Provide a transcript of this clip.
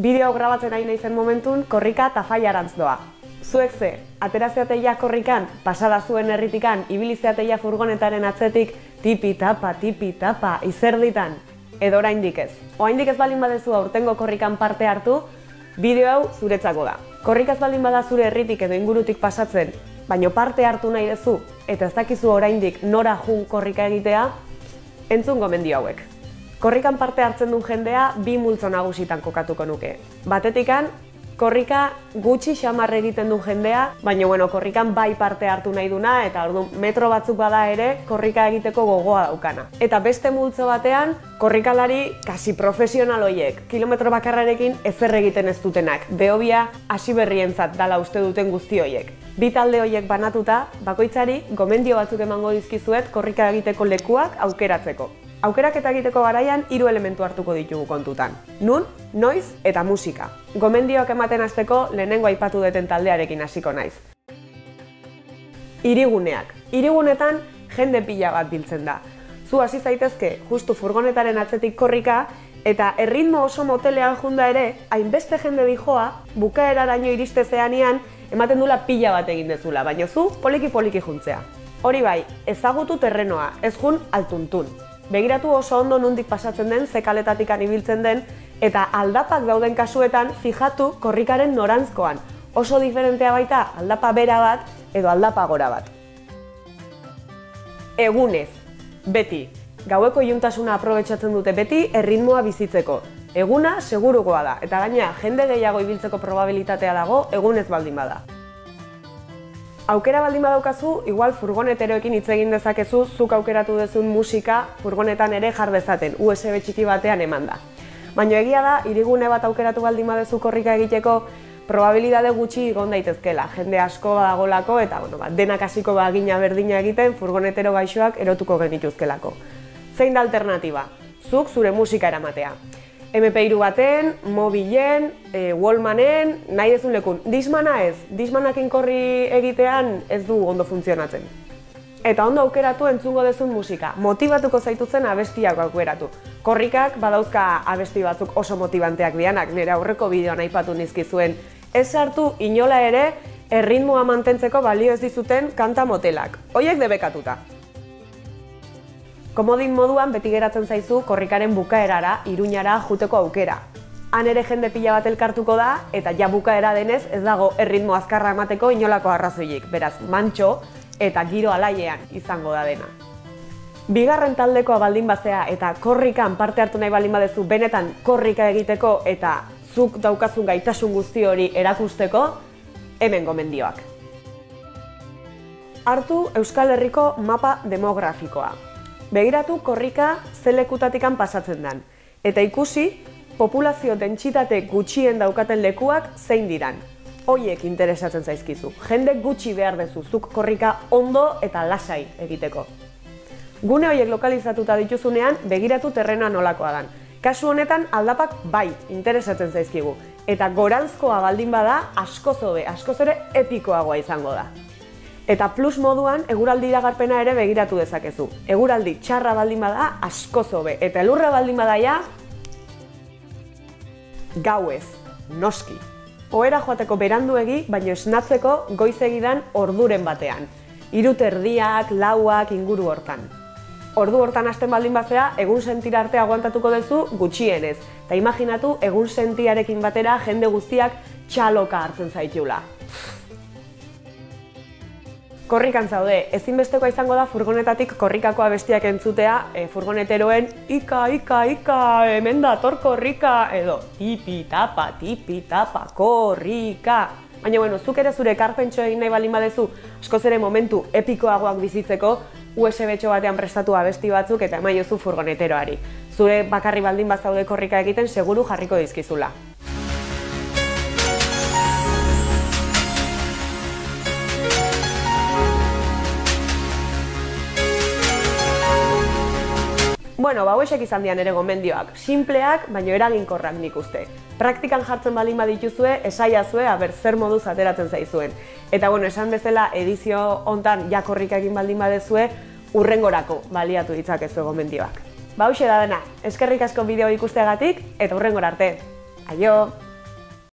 Bideo grabatzen ari naizen momentun, korrika eta faiarantz doa. Zuek ze, aterazeateia korrikan, pasada zuen herritikan, ibilizeateia furgonetaren atzetik, tipi tapa, tipi tapa, izerditan, edo oraindik ez. Oraindik ez balin badezu aurtengo korrikan parte hartu, bideo hau zuretzako da. Korrikaz baldin bada zure herritik edo ingurutik pasatzen, baino parte hartu nahi duzu eta ez dakizu oraindik nora jun korrika egitea, entzun gomendio hauek. Korrikan parte hartzen duen jendea bi multzo nagusitan kokatuko nuke. Batetikan, korrika gutxi xamar egiten du jendea, baina bueno, korrikan bai parte hartu nahi duna eta orduan metro batzuk bada ere korrika egiteko gogoa daukana. Eta beste multzo batean, korrikalari kasi profesional hoiek, kilometro bakarrarekin ezer egiten ez dutenak. Behobia hasi berrientzat dala uste duten guzti hoiek. Bi talde hoiek banatuta, bakoitzari gomendio batzuk emango dizkizuet korrika egiteko lekuak aukeratzeko. Aukerak eta egiteko garaian hiru elementu hartuko ditugu kontutan. Nun, noiz eta musika. Gomendioak ematen hasteko lehenengo aipatu deten taldearekin hasiko naiz. Iriguneak. Irigunetan jende pila bat biltzen da. Zu hasi zaitezke justu furgonetaren atzetik korrika eta erritmo oso motelean junda ere, hainbeste jende dijoa, bukaeraraino iriste zeanian, ematen dula pila bat egin dezula, baina zu poliki-poliki juntzea. Hori bai, ezagutu terrenoa, ez jun altuntun. Begiratu oso ondo nundik pasatzen den, zekaletatik ibiltzen den, eta aldapak dauden kasuetan fijatu korrikaren norantzkoan. Oso diferentea baita aldapa bera bat edo aldapa gora bat. Egunez, beti, gaueko iuntasuna aprobetsatzen dute beti erritmoa bizitzeko. Eguna segurukoa da, eta gaina jende gehiago ibiltzeko probabilitatea dago egunez baldin bada. Aukera baldin badaukazu, igual furgoneteroekin hitz egin dezakezu, zuk aukeratu dezun musika furgonetan ere jar dezaten, USB txiki batean eman da. Baina egia da, irigune bat aukeratu baldin badezu korrika egiteko, probabilidade gutxi egon daitezkela. Jende asko badagolako eta bueno, ba, denak hasiko bagina berdina egiten furgonetero gaixoak erotuko genituzkelako. Zein da alternatiba? Zuk zure musika eramatea. MP3 baten, mobilen, e, wallmanen, nahi ezun lekun. Dismana ez, dismanakin korri egitean ez du ondo funtzionatzen. Eta ondo aukeratu entzungo dezun musika. Motibatuko zaituzen abestiak aukeratu. Korrikak badauzka abesti batzuk oso motibanteak dianak, nire aurreko bideoan aipatu nizkizuen. Ez sartu inola ere, erritmoa mantentzeko balio ez dizuten kanta motelak. Hoiek debekatuta. Komodin moduan beti geratzen zaizu korrikaren bukaerara, iruñara juteko aukera. Han ere jende pila bat elkartuko da, eta ja bukaera denez ez dago erritmo azkarra emateko inolako arrazoiik, beraz mantxo eta giro alaiean izango da dena. Bigarren taldekoa baldin bazea eta korrikan parte hartu nahi baldin badezu benetan korrika egiteko eta zuk daukazun gaitasun guzti hori erakusteko, hemen gomendioak. Hartu Euskal Herriko mapa demografikoa. Begiratu korrika zelekutatikan pasatzen den. Eta ikusi, populazio dentsitate gutxien daukaten lekuak zein diran. Hoiek interesatzen zaizkizu. Jende gutxi behar dezuzuk korrika ondo eta lasai egiteko. Gune horiek lokalizatuta dituzunean, begiratu terrena nolakoa dan. Kasu honetan aldapak bai interesatzen zaizkigu. Eta gorantzkoa baldin bada, asko zobe, asko zore epikoagoa izango da. Eta plus moduan, eguraldi iragarpena ere begiratu dezakezu. Eguraldi txarra baldin bada, asko zobe. Eta elurra baldin badaia, gauez, noski. Oera joateko beranduegi, baino esnatzeko goiz egidan orduren batean. Irut erdiak, lauak, inguru hortan. Ordu hortan hasten baldin bazea, egun sentira arte aguantatuko duzu gutxienez. Eta imaginatu, egun sentiarekin batera jende guztiak txaloka hartzen zaitula korrikan zaude, ezinbestekoa izango da furgonetatik korrikakoa bestiak entzutea e, furgoneteroen ika, ika, ika, hemen da, tor korrika, edo tipi, tapa, tipi, tapa, korrika. Baina, bueno, zuk ere zure karpentxo egin nahi balin badezu, askoz ere momentu epikoagoak bizitzeko, USB txo batean prestatu abesti batzuk eta emaiozu furgoneteroari. Zure bakarri baldin bazaude korrika egiten, seguru jarriko dizkizula. Bueno, ba, hauesek izan dian ere gomendioak. Simpleak, baina eraginkorrak nik uste. Praktikan jartzen balin badituzue, esaiazue, aber zer moduz ateratzen zaizuen. Eta, bueno, esan bezala, edizio hontan jakorrik egin baldin badezue, urrengorako baliatu ditzakezu gomendioak. Ba, da dena, eskerrik asko bideo ikusteagatik, eta urrengor arte. Aio!